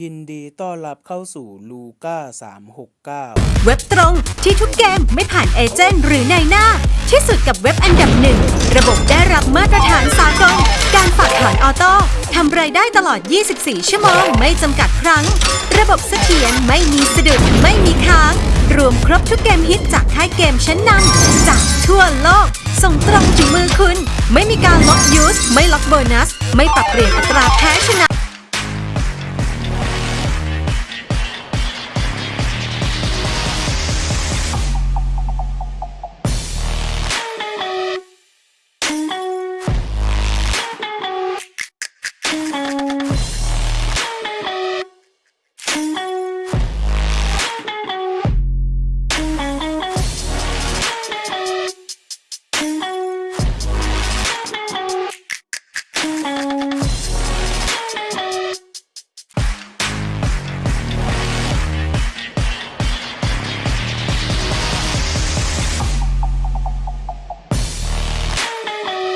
ยินดีต้อนรับเข้าสู่ลูก้า369 เว็บตรงที่ทุกเกมไม่ผ่านเอเจนต์หรือนายหน้า ที่สุดกับเว็บอันดับหนึ่ง ระบบได้รับมาตรฐานสากล การฝากถอน auto ทำรายได้ตลอด 24 ชั่วโมง ไม่จำกัดครั้ง ระบบเสถียรไม่มีสะดุดไม่มีค้าง รวมครบทุกเกมฮิตจากค่ายเกมชั้นนำจากทั่วโลก ส่งตรงถึงมือคุณ ไม่มีการล็อก user ไม่ล็อกโบนัส ไม่ปรับเปลี่ยนอัตราแพ้ชนะ